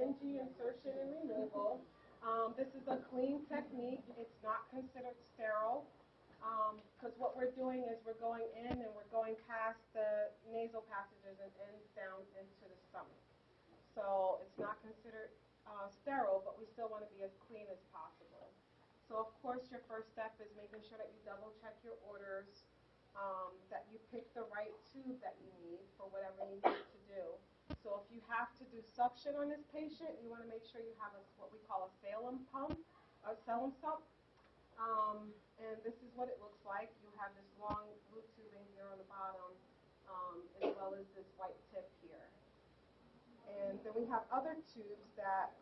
NG insertion and removal. Um, this is a clean technique. It's not considered sterile because um, what we're doing is we're going in and we're going past the nasal passages and in down into the stomach. So it's not considered uh, sterile, but we still want to be as clean as possible. So of course your first step is making sure that you double check your orders, um, that you pick the right tube that you need for whatever you need to do. So if you have to do suction on this patient, you want to make sure you have a, what we call a Salem pump, a Salem sump. Um, and this is what it looks like. You have this long blue tubing here on the bottom, um, as well as this white tip here. And then we have other tubes that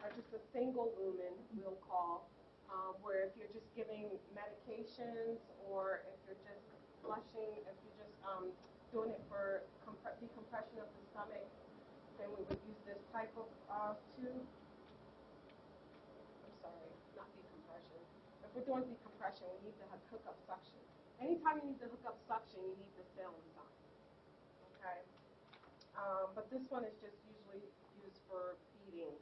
are just a single lumen, we'll call, um, where if you're just giving medications or if you're just flushing, if you're just um, doing it for decompression of the stomach, then we would use this type of uh, tube. I'm sorry, not decompression. If we're doing decompression, we need to have hook up suction. Anytime you need to hook up suction, you need the Salem sump. Okay? Um, but this one is just usually used for feedings,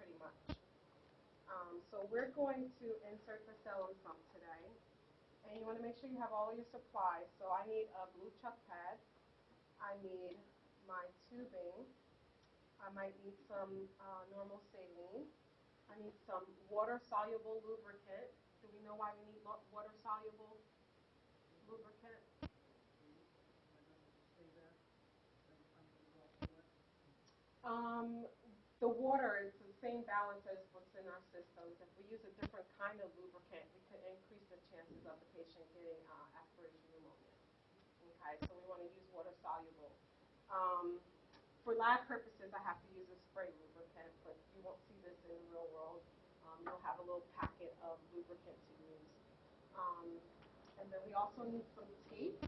pretty much. Um, so we're going to insert the Salem sump today and you want to make sure you have all your supplies. So I need a blue chuck pad. I need my tubing. I might need some uh, normal saline. I need some water-soluble lubricant. Do we know why we need water-soluble lubricant? Um, the water is the same balance as what's in our systems. If we use a different kind of lubricant, we could increase the chances of the patient getting uh, aspiration pneumonia. So we want to use water soluble. Um, for lab purposes, I have to use a spray lubricant, but you won't see this in the real world. Um, you'll have a little packet of lubricant to use. Um, and then we also need some tape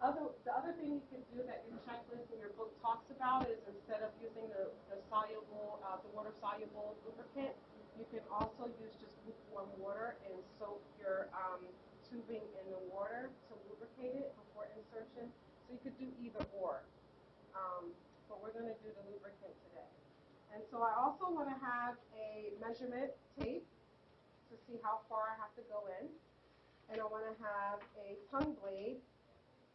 other, the other thing you can do that your checklist in your book talks about is instead of using the, the soluble, uh, the water soluble lubricant, you can also use just lukewarm water and soak your um, tubing in the water to before insertion. So you could do either or. Um, but we're going to do the lubricant today. And so I also want to have a measurement tape to see how far I have to go in. And I want to have a tongue blade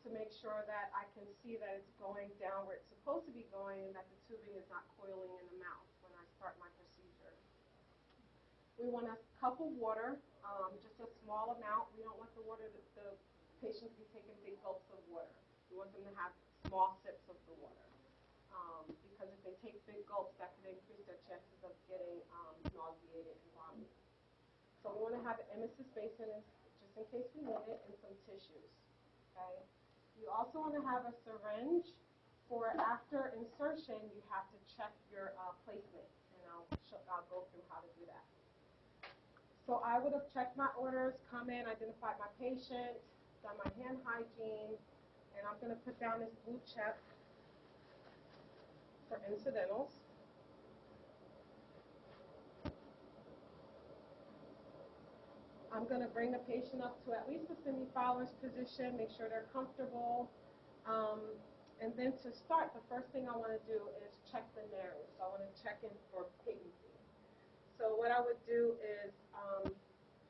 to make sure that I can see that it's going down where it's supposed to be going and that the tubing is not coiling in the mouth when I start my procedure. We want a cup of water, um, just a small amount. We don't want the water, the, the patient to be taking big gulps of water. We want them to have small sips of the water. Um, because if they take big gulps, that could increase their chances of getting um, nauseated and vomiting. So we want to have an emesis basin just in case we need it and some tissues. Okay. You also want to have a syringe for after insertion, you have to check your uh, placement, and I'll, I'll go through how to do that. So I would have checked my orders, come in, identified my patient, done my hand hygiene, and I'm going to put down this blue check for incidentals. I'm going to bring the patient up to at least a semi-Fowler's position, make sure they're comfortable. Um, and then to start, the first thing I want to do is check the nares. So I want to check in for patency. So what I would do is um,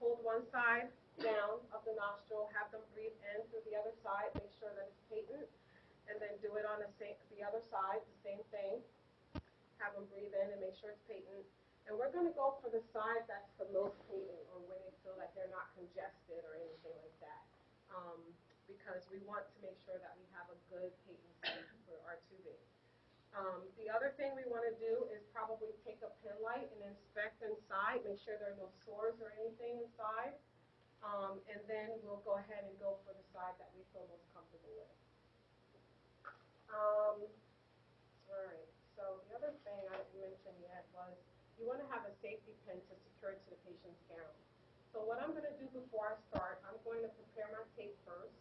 hold one side down of the nostril, have them breathe in through the other side, make sure that it's patent, and then do it on the, same, the other side, the same thing. Have them breathe in and make sure it's patent. And we're going to go for the side that's the most patent or where they feel like they're not congested or anything like that. Um, because we want to make sure that we have a good patency for our tubing. Um, the other thing we want to do is probably take a pen light and inspect inside, make sure there are no sores or anything inside. Um, and then we'll go ahead and go for the side that we feel most comfortable with. Um, all right, so the other thing I didn't mention yet was you want to have a safety pin to secure it to the patient's gown. So what I'm going to do before I start, I'm going to prepare my tape first.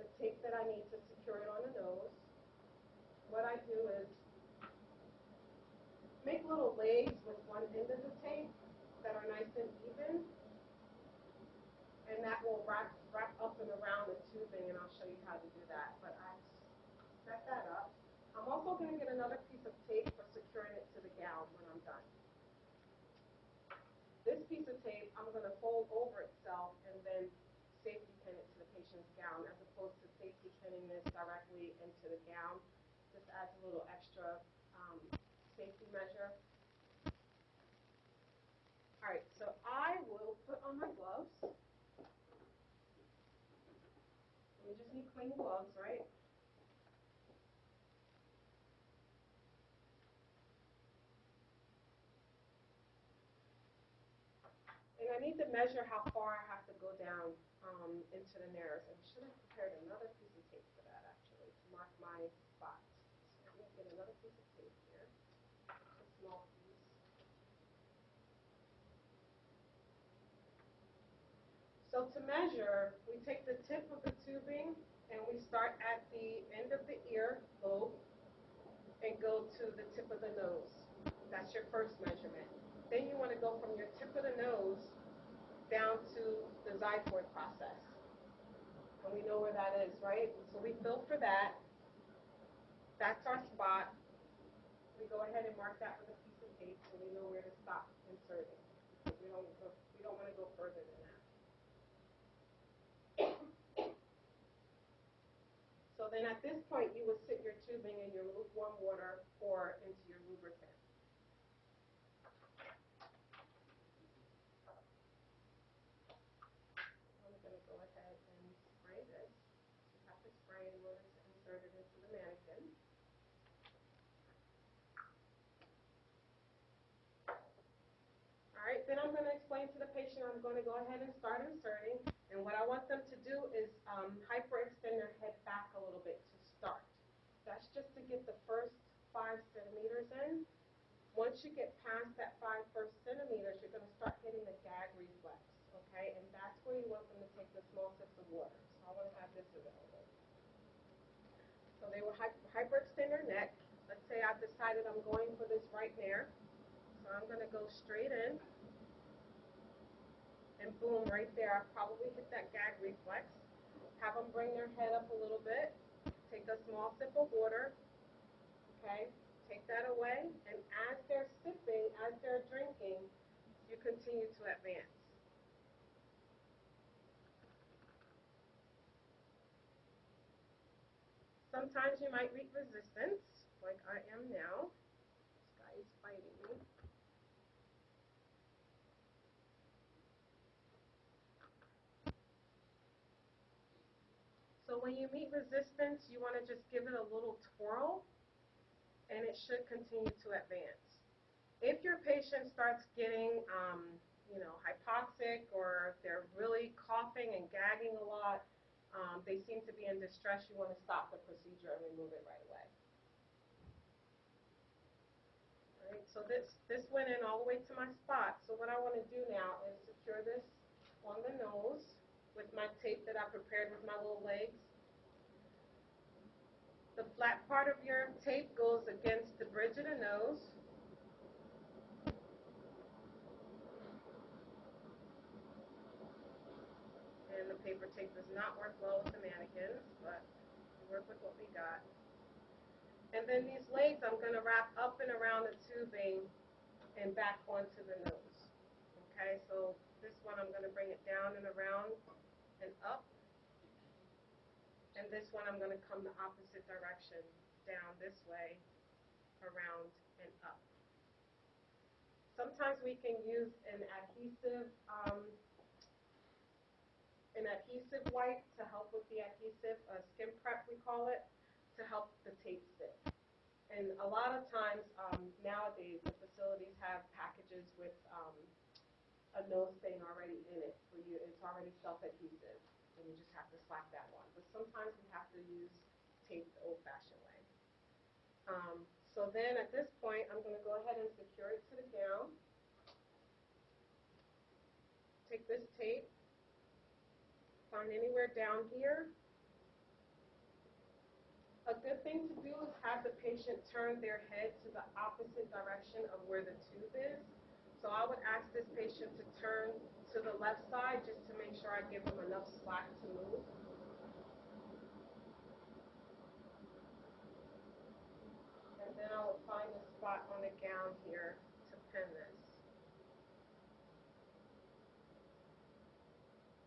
The tape that I need to secure it on the nose. What I do is make little legs with one end of the tape that are nice and even. And that will wrap, wrap up and around the tubing, and I'll show you how to do that. But I set that up. I'm also going to get another piece of tape for securing it to the gown when I'm done. This piece of tape, I'm going to fold over itself and then safety pin it to the patient's gown as opposed to safety pinning this directly into the gown. Just adds a little extra um, safety measure. All right, so I will put on my gloves. Just need clean gloves, right? And I need to measure how far I have to go down um, into the nares. I should have prepared another piece of tape for that actually to mark my spots. So I'm going to get another piece of tape here, a small piece. So to measure, we take the tip of the tubing and we start at the end of the ear lobe and go to the tip of the nose. That's your first measurement. Then you want to go from your tip of the nose down to the xiphoid process. And we know where that is, right? So we feel for that. That's our spot. We go ahead and mark that with a piece of tape so we know where to stop inserting. Because we don't go, we don't want to go further than that. So then at this point, you would sit your tubing in your lukewarm water or into your lubricant. I'm gonna go ahead and spray this. You have to spray in order to insert it into the mannequin. All right, then I'm gonna explain to the patient, I'm gonna go ahead and start inserting. And what I want them to do is um, hyperextend their head back a little bit to start. That's just to get the first five centimeters in. Once you get past that five first centimeters, you're gonna start hitting the gag reflex, okay? And that's where you want them to take the small sips of water. So I wanna have this available. So they will hyperextend their neck. Let's say I've decided I'm going for this right there. So I'm gonna go straight in. And boom, right there, I probably hit that gag reflex. Have them bring their head up a little bit. A small sip of water. Okay, take that away. And as they're sipping, as they're drinking, you continue to advance. Sometimes you might meet resistance, like I am now. This guy is fighting me. So when you meet resistance, you want to just give it a little twirl, and it should continue to advance. If your patient starts getting, um, you know, hypoxic or they're really coughing and gagging a lot, um, they seem to be in distress, you want to stop the procedure and remove it right away. All right, so this, this went in all the way to my spot. So what I want to do now is secure this on the nose with my tape that I prepared with my little legs. The flat part of your tape goes against the bridge of the nose. And the paper tape does not work well with the mannequins, but we work with what we got. And then these legs I'm going to wrap up and around the tubing and back onto the nose. Okay, so this one I'm going to bring it down and around and up. And this one I'm going to come the opposite direction, down this way, around and up. Sometimes we can use an adhesive, um, an adhesive wipe to help with the adhesive, a skin prep we call it, to help the tape stick. And a lot of times um, nowadays the facilities have packages with um, a nose stain already in it for you. It's already self-adhesive, and you just have to slap that one. But sometimes we have to use tape the old-fashioned way. Um, so then at this point, I'm going to go ahead and secure it to the gown. Take this tape, find anywhere down here. A good thing to do is have the patient turn their head to the opposite direction of where the tube is. So I would ask this patient to turn to the left side just to make sure I give them enough slack to move. And then I will find a spot on the gown here to pin this.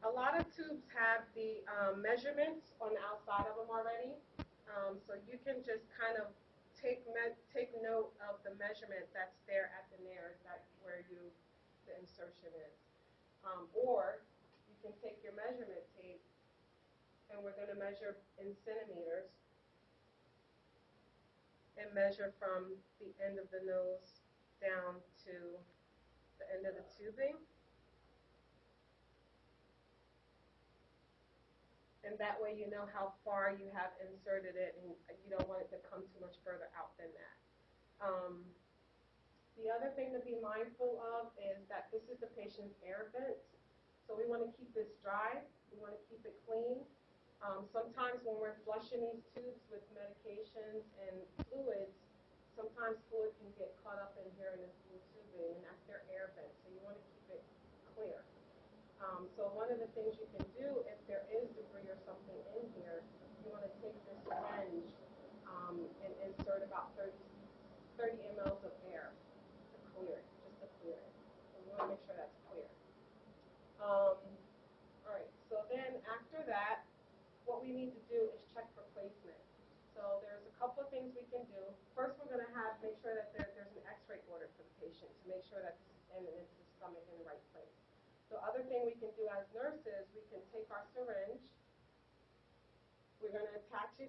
A lot of tubes have the um, measurements on the outside of them already, um, so you can just kind of take take note of the measurement that's there at the nares, that where you the insertion is, um, or you can take your measurement tape, and we're going to measure in centimeters, and measure from the end of the nose down to the end of the tubing. And that way you know how far you have inserted it and you don't want it to come too much further out than that. Um, the other thing to be mindful of is that this is the patient's air vent. So we want to keep this dry. We want to keep it clean. Um, sometimes when we're flushing these tubes with medications and fluids, sometimes fluid can get caught up in here in this blue tubing, and that's their air vent. So you want to keep it clear. Um, so one of the things you can do, if there is debris or something in here, you want to take this syringe um, and insert about 30, 30 mLs of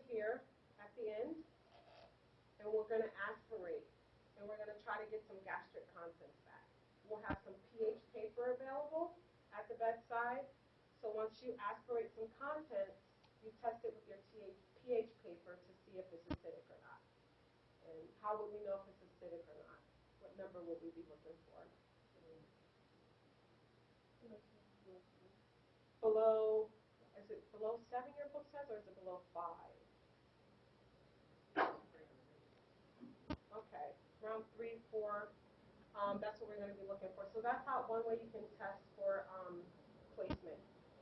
here at the end, and we're going to aspirate, and we're going to try to get some gastric contents back. We'll have some pH paper available at the bedside, so once you aspirate some contents, you test it with your pH paper to see if it's acidic or not. And how would we know if it's acidic or not? What number would we be looking for? Below, is it below 7 your book says, or is it below 5? three, four, um, that's what we're going to be looking for. So that's how one way you can test for um, placement.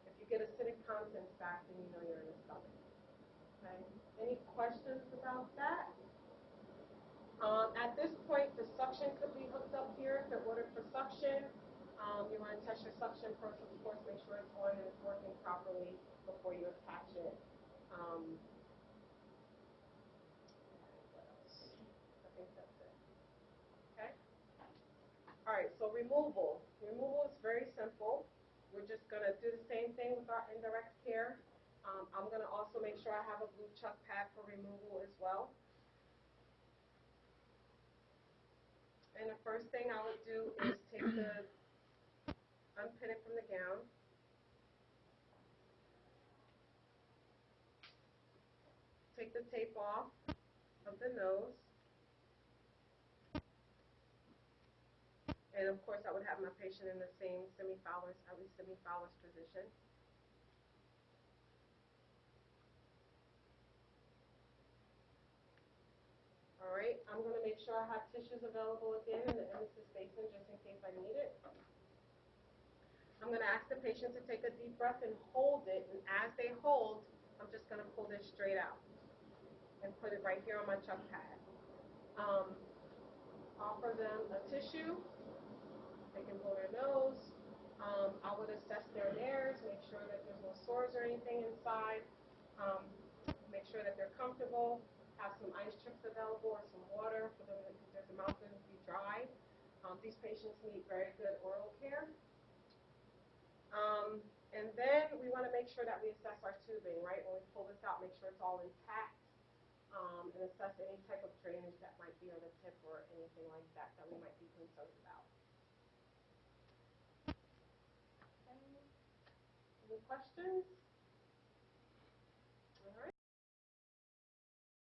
If you get acidic contents back, then you know you're in a stomach. Okay. Any questions about that? Um, at this point, the suction could be hooked up here. If they ordered for suction, um, you want to test your suction first, of course, make sure it's on and it's working properly before you attach it. Um, right, so removal. Removal is very simple. We're just gonna do the same thing with our indirect care. Um, I'm gonna also make sure I have a blue chuck pad for removal as well. And the first thing I would do is take the, unpin it from the gown. Take the tape off of the nose. And of course, I would have my patient in the same semi-Fowler's, at least semi-Fowler's position. All right, I'm gonna make sure I have tissues available again in the emesis basin just in case I need it. I'm gonna ask the patient to take a deep breath and hold it, and as they hold, I'm just gonna pull this straight out and put it right here on my chuck pad. Um, offer them a tissue. They can blow their nose. Um, I would assess their nares, make sure that there's no sores or anything inside. Um, make sure that they're comfortable. Have some ice chips available or some water for them because their mouth going to be dry. Um, these patients need very good oral care. Um, and then we want to make sure that we assess our tubing, right? When we pull this out, make sure it's all intact. Um, and assess any type of drainage that might be on the tip or anything like that that we might be concerned about. Okay. Any questions?